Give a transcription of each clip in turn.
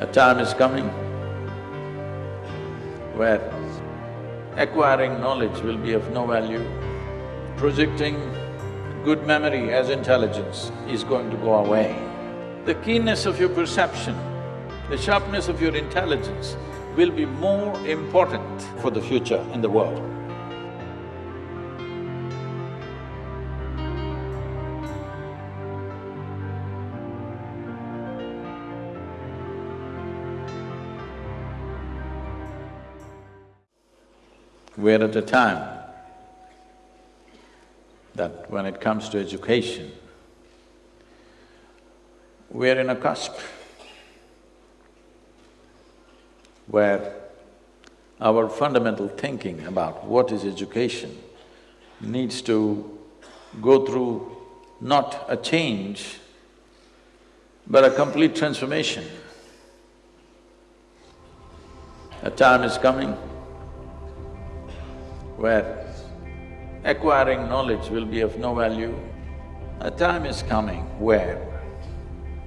A time is coming where acquiring knowledge will be of no value. Projecting good memory as intelligence is going to go away. The keenness of your perception, the sharpness of your intelligence will be more important for the future in the world. We're at a time that when it comes to education, we're in a cusp where our fundamental thinking about what is education needs to go through not a change, but a complete transformation. A time is coming where acquiring knowledge will be of no value. A time is coming where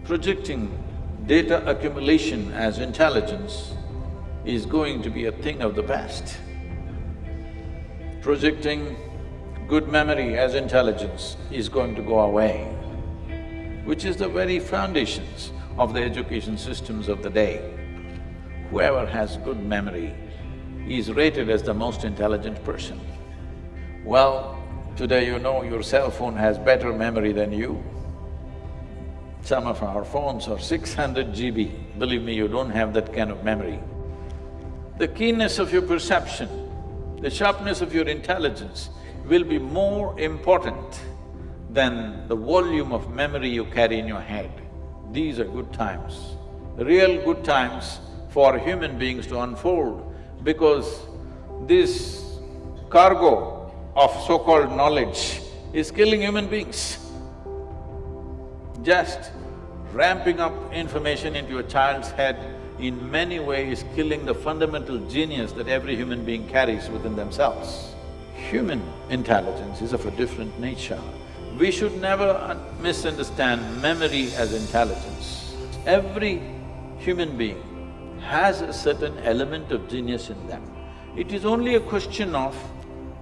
projecting data accumulation as intelligence is going to be a thing of the past. Projecting good memory as intelligence is going to go away, which is the very foundations of the education systems of the day. Whoever has good memory is rated as the most intelligent person. Well, today you know your cell phone has better memory than you. Some of our phones are six hundred GB, believe me, you don't have that kind of memory. The keenness of your perception, the sharpness of your intelligence will be more important than the volume of memory you carry in your head. These are good times, real good times for human beings to unfold because this cargo of so-called knowledge is killing human beings. Just ramping up information into a child's head in many ways is killing the fundamental genius that every human being carries within themselves. Human intelligence is of a different nature. We should never misunderstand memory as intelligence. Every human being has a certain element of genius in them. It is only a question of,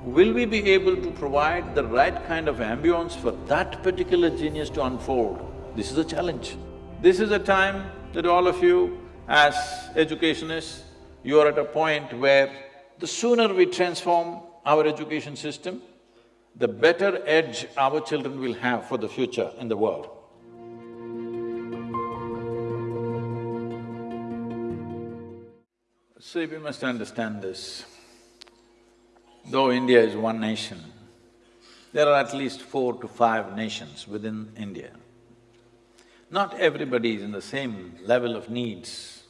will we be able to provide the right kind of ambience for that particular genius to unfold? This is a challenge. This is a time that all of you, as educationists, you are at a point where the sooner we transform our education system, the better edge our children will have for the future in the world. See, we must understand this. Though India is one nation, there are at least four to five nations within India. Not everybody is in the same level of needs.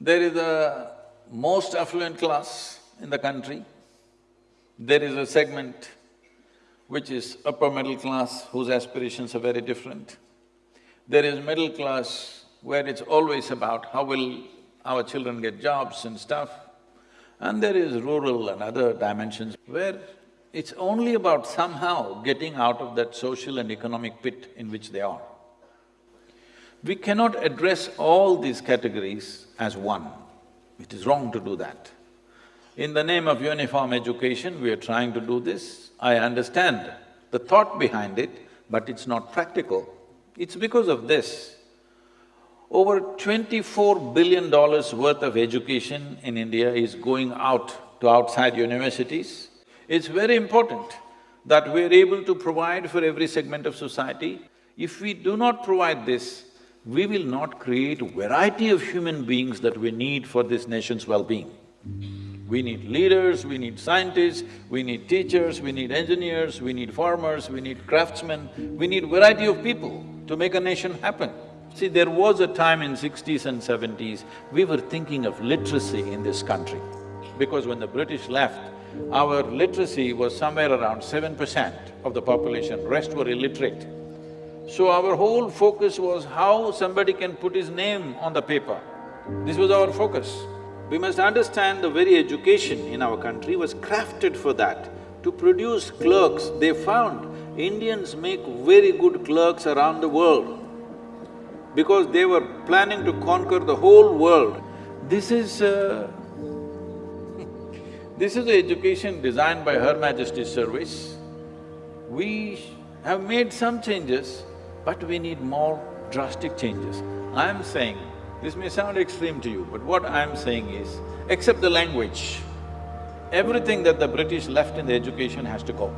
There is a most affluent class in the country, there is a segment which is upper middle class whose aspirations are very different. There is middle class where it's always about how will our children get jobs and stuff. And there is rural and other dimensions where it's only about somehow getting out of that social and economic pit in which they are. We cannot address all these categories as one. It is wrong to do that. In the name of uniform education, we are trying to do this. I understand the thought behind it, but it's not practical. It's because of this over twenty-four billion dollars worth of education in India is going out to outside universities. It's very important that we're able to provide for every segment of society. If we do not provide this, we will not create variety of human beings that we need for this nation's well-being. We need leaders, we need scientists, we need teachers, we need engineers, we need farmers, we need craftsmen, we need variety of people to make a nation happen. See, there was a time in sixties and seventies, we were thinking of literacy in this country. Because when the British left, our literacy was somewhere around seven percent of the population, rest were illiterate. So our whole focus was how somebody can put his name on the paper. This was our focus. We must understand the very education in our country was crafted for that, to produce clerks. They found Indians make very good clerks around the world. Because they were planning to conquer the whole world. This is… Uh, this is the education designed by Her Majesty's Service. We have made some changes, but we need more drastic changes. I'm saying, this may sound extreme to you, but what I'm saying is, except the language, everything that the British left in the education has to go.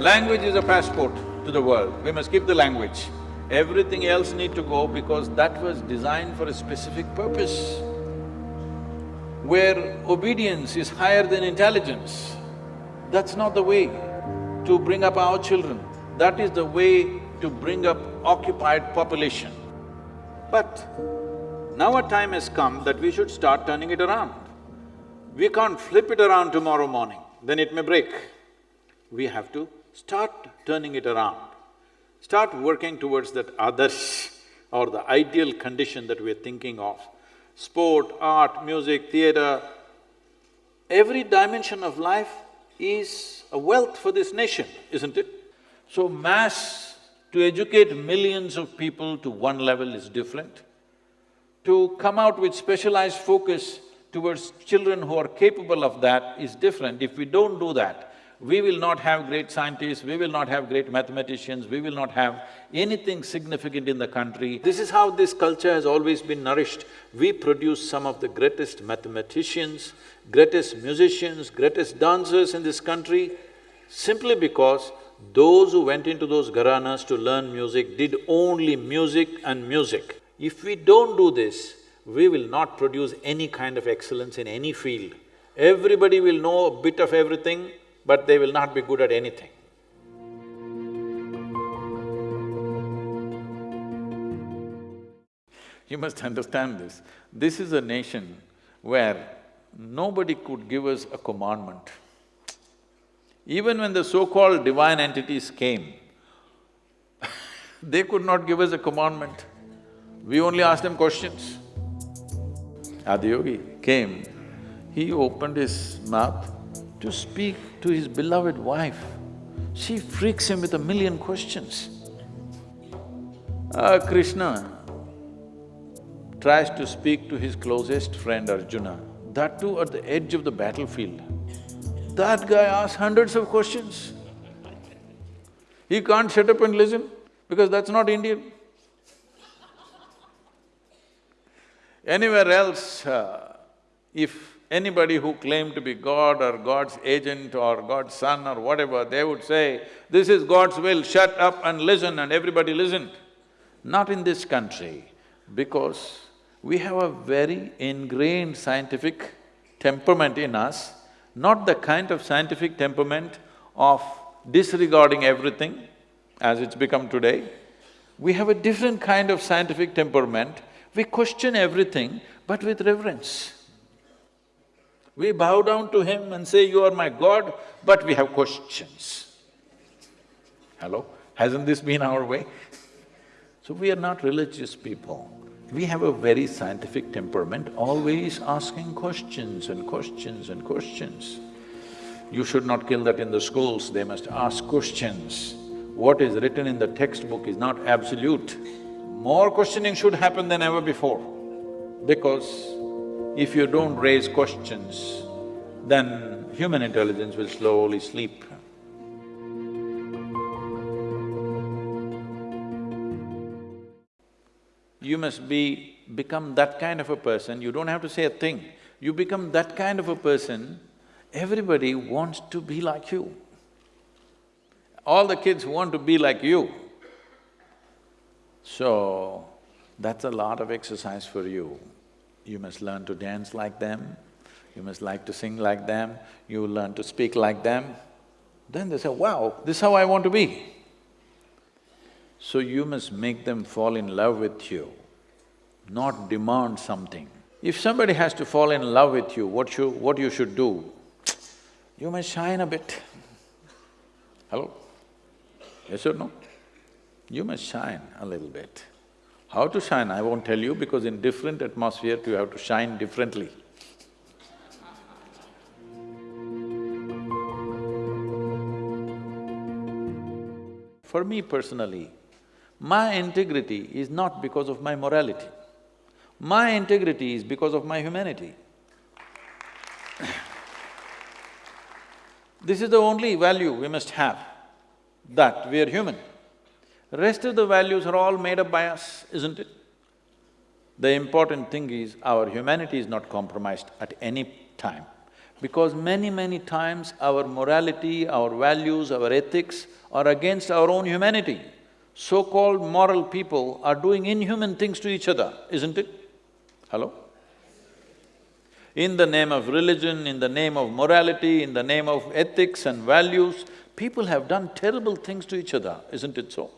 Language is a passport to the world, we must keep the language. Everything else need to go because that was designed for a specific purpose. Where obedience is higher than intelligence, that's not the way to bring up our children. That is the way to bring up occupied population. But now a time has come that we should start turning it around. We can't flip it around tomorrow morning, then it may break. We have to start turning it around. Start working towards that others or the ideal condition that we're thinking of. Sport, art, music, theatre, every dimension of life is a wealth for this nation, isn't it? So mass, to educate millions of people to one level is different. To come out with specialized focus towards children who are capable of that is different. If we don't do that, we will not have great scientists, we will not have great mathematicians, we will not have anything significant in the country. This is how this culture has always been nourished. We produce some of the greatest mathematicians, greatest musicians, greatest dancers in this country, simply because those who went into those gharanas to learn music did only music and music. If we don't do this, we will not produce any kind of excellence in any field. Everybody will know a bit of everything, but they will not be good at anything. You must understand this. This is a nation where nobody could give us a commandment. Even when the so-called divine entities came, they could not give us a commandment. We only asked them questions. Adiyogi came, he opened his mouth to speak to his beloved wife. She freaks him with a million questions. Uh, Krishna tries to speak to his closest friend Arjuna, that too at the edge of the battlefield. That guy asks hundreds of questions. He can't shut up and listen because that's not Indian. Anywhere else, uh, if anybody who claimed to be God or God's agent or God's son or whatever, they would say, this is God's will, shut up and listen and everybody listened. Not in this country, because we have a very ingrained scientific temperament in us not the kind of scientific temperament of disregarding everything as it's become today. We have a different kind of scientific temperament, we question everything but with reverence. We bow down to him and say, you are my God, but we have questions. Hello? Hasn't this been our way? So we are not religious people. We have a very scientific temperament, always asking questions and questions and questions. You should not kill that in the schools, they must ask questions. What is written in the textbook is not absolute. More questioning should happen than ever before, because if you don't raise questions, then human intelligence will slowly sleep. You must be… become that kind of a person, you don't have to say a thing. You become that kind of a person, everybody wants to be like you. All the kids want to be like you. So, that's a lot of exercise for you. You must learn to dance like them, you must like to sing like them, you learn to speak like them. Then they say, wow, this is how I want to be. So you must make them fall in love with you, not demand something. If somebody has to fall in love with you, what you… what you should do? You must shine a bit. Hello? Yes or no? You must shine a little bit. How to shine, I won't tell you because in different atmosphere you have to shine differently. for me personally, my integrity is not because of my morality. My integrity is because of my humanity. This is the only value we must have, that we are human. Rest of the values are all made up by us, isn't it? The important thing is our humanity is not compromised at any time. Because many, many times our morality, our values, our ethics are against our own humanity. So-called moral people are doing inhuman things to each other, isn't it? Hello? In the name of religion, in the name of morality, in the name of ethics and values, people have done terrible things to each other, isn't it so?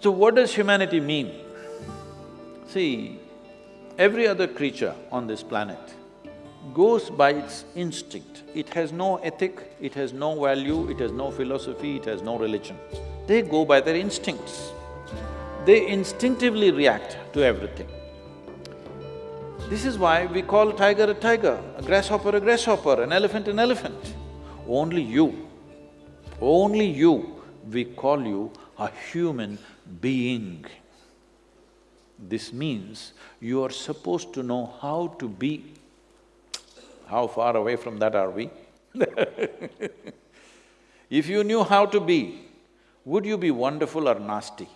So what does humanity mean? See, every other creature on this planet goes by its instinct. It has no ethic, it has no value, it has no philosophy, it has no religion. They go by their instincts. They instinctively react to everything. This is why we call tiger a tiger, a grasshopper a grasshopper, an elephant an elephant. Only you, only you, we call you a human being. This means you are supposed to know how to be. How far away from that are we? if you knew how to be, would you be wonderful or nasty?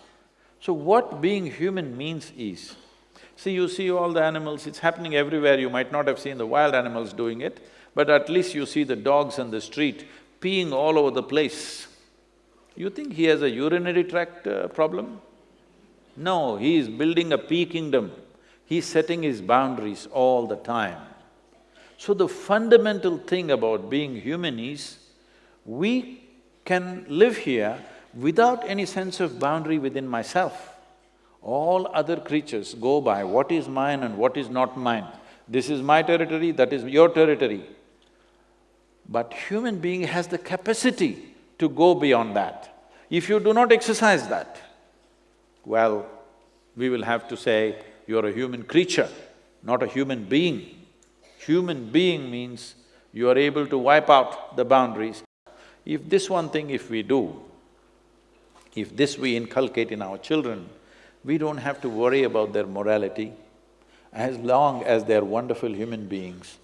So what being human means is, See, you see all the animals, it's happening everywhere, you might not have seen the wild animals doing it, but at least you see the dogs on the street peeing all over the place. You think he has a urinary tract uh, problem? No, he is building a pee kingdom. He's setting his boundaries all the time. So the fundamental thing about being human is, we can live here without any sense of boundary within myself. All other creatures go by what is mine and what is not mine. This is my territory, that is your territory. But human being has the capacity to go beyond that. If you do not exercise that, well, we will have to say, you're a human creature, not a human being. Human being means you are able to wipe out the boundaries. If this one thing if we do, if this we inculcate in our children, we don't have to worry about their morality. As long as they're wonderful human beings,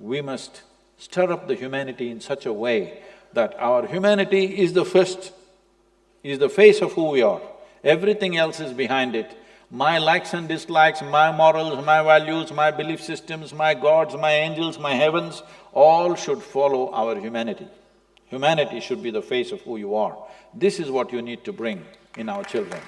we must stir up the humanity in such a way that our humanity is the first, is the face of who we are. Everything else is behind it. My likes and dislikes, my morals, my values, my belief systems, my gods, my angels, my heavens, all should follow our humanity. Humanity should be the face of who you are. This is what you need to bring in our children.